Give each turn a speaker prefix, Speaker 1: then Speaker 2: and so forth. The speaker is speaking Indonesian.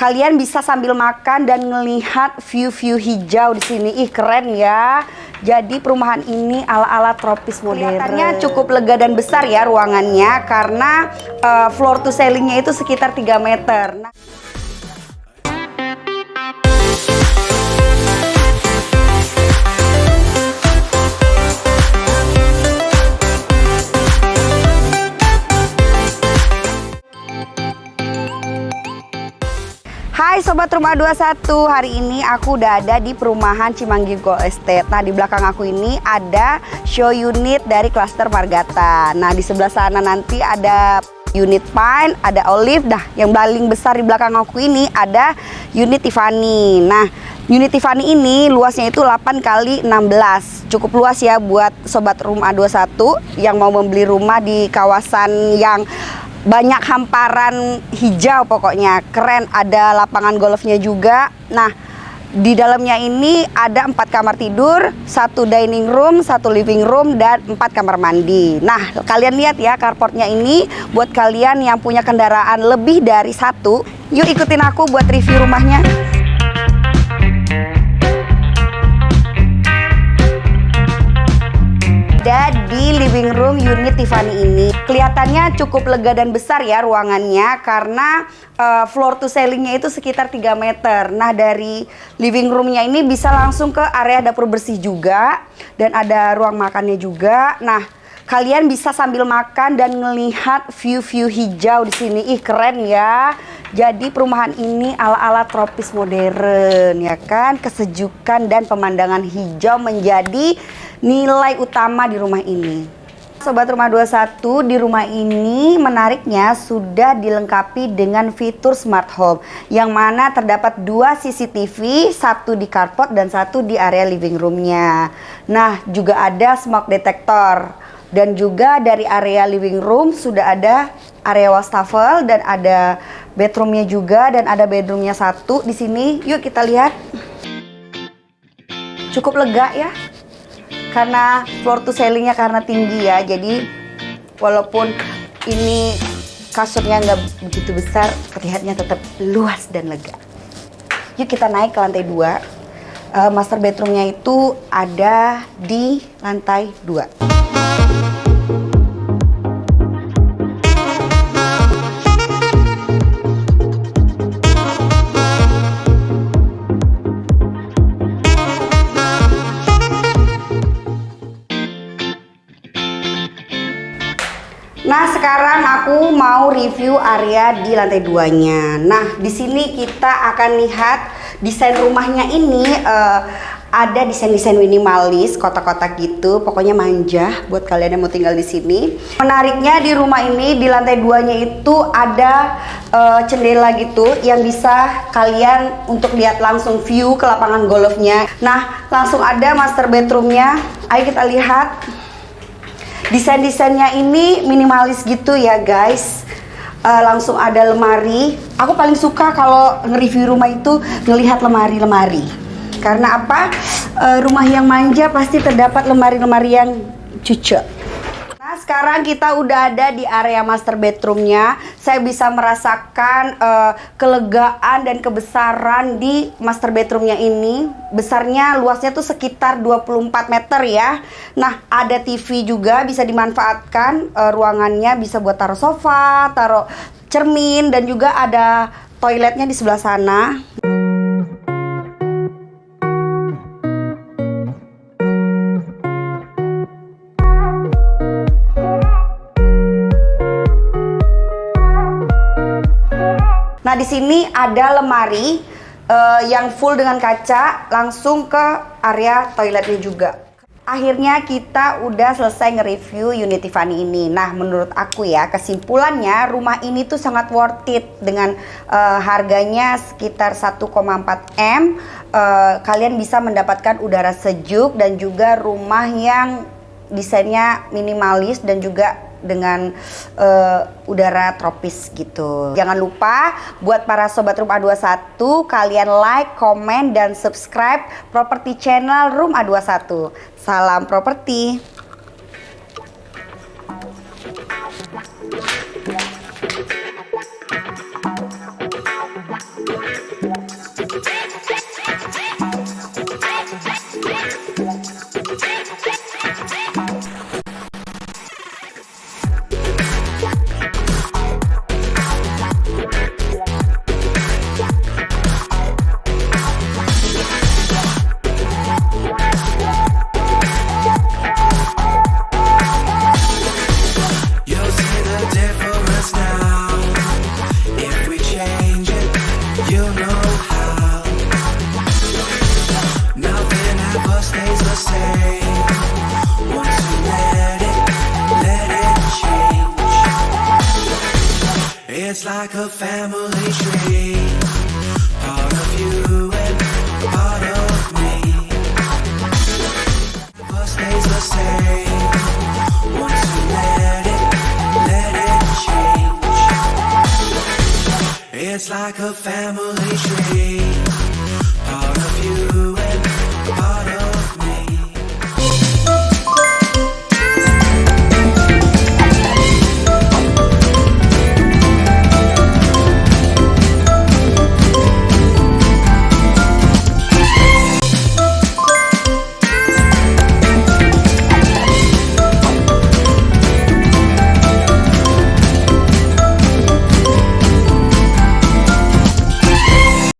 Speaker 1: kalian bisa sambil makan dan melihat view-view hijau di sini. Ih, keren ya. Jadi perumahan ini ala-ala tropis modern. Kelihatannya cukup lega dan besar ya ruangannya karena uh, floor to ceilingnya itu sekitar 3 meter. Nah, Sobat Rumah 21, hari ini aku udah ada di perumahan Cimanggi Gold Estate. Nah di belakang aku ini ada show unit dari klaster Margata. Nah di sebelah sana nanti ada unit Pine, ada Olive. Dah yang paling besar di belakang aku ini ada unit Tiffany. Nah unit Tiffany ini luasnya itu 8 kali 16 Cukup luas ya buat Sobat Rumah 21 yang mau membeli rumah di kawasan yang banyak hamparan hijau pokoknya keren ada lapangan golfnya juga nah di dalamnya ini ada empat kamar tidur, satu dining room, satu living room, dan empat kamar mandi. Nah, kalian lihat ya carportnya ini buat kalian yang punya kendaraan lebih dari satu. Yuk ikutin aku buat review rumahnya. Ada di living room unit Tiffany ini. Kelihatannya cukup lega dan besar ya ruangannya karena uh, floor to ceilingnya itu sekitar 3 meter. Nah dari living roomnya ini bisa langsung ke area dapur bersih juga dan ada ruang makannya juga. Nah kalian bisa sambil makan dan melihat view-view hijau di sini. Ih keren ya. Jadi perumahan ini ala-ala tropis modern ya kan. Kesejukan dan pemandangan hijau menjadi nilai utama di rumah ini. Sobat Rumah 21, di rumah ini menariknya sudah dilengkapi dengan fitur smart home yang mana terdapat dua CCTV, satu di carport dan satu di area living roomnya. Nah, juga ada smoke detector dan juga dari area living room sudah ada area wastafel dan ada bedroomnya juga dan ada bedroomnya satu di sini. Yuk kita lihat. Cukup lega ya karena floor to ceilingnya karena tinggi ya jadi walaupun ini kasurnya nggak begitu besar terlihatnya tetap luas dan lega yuk kita naik ke lantai dua uh, master bedroomnya itu ada di lantai dua Nah, sekarang aku mau review area di lantai duanya. Nah, di sini kita akan lihat desain rumahnya ini uh, ada desain-desain minimalis, kotak-kotak gitu, pokoknya manja buat kalian yang mau tinggal di sini. Menariknya di rumah ini di lantai duanya itu ada uh, jendela gitu yang bisa kalian untuk lihat langsung view ke lapangan golfnya. Nah, langsung ada master bedroomnya. Ayo kita lihat. Desain-desainnya ini minimalis gitu ya guys. Uh, langsung ada lemari. Aku paling suka kalau nge-review rumah itu ngelihat lemari-lemari. Karena apa? Uh, rumah yang manja pasti terdapat lemari-lemari yang cucuk sekarang kita udah ada di area master bedroomnya. Saya bisa merasakan uh, kelegaan dan kebesaran di master bedroomnya ini. Besarnya, luasnya tuh sekitar 24 meter ya. Nah, ada TV juga bisa dimanfaatkan uh, ruangannya bisa buat taruh sofa, taruh cermin dan juga ada toiletnya di sebelah sana. Nah, di sini ada lemari uh, yang full dengan kaca langsung ke area toiletnya juga. Akhirnya kita udah selesai nge-review unit Tiffany ini. Nah, menurut aku ya, kesimpulannya rumah ini tuh sangat worth it dengan uh, harganya sekitar 1,4 M. Uh, kalian bisa mendapatkan udara sejuk dan juga rumah yang desainnya minimalis dan juga dengan uh, udara tropis gitu. Jangan lupa buat para sobat Room A21 kalian like, komen dan subscribe properti channel Room A21. Salam properti. you know how.
Speaker 2: Nothing ever stays the same. Once you let it, let it change. It's like a family tree. Part of you and part of me. Never stays the same. like a family tree.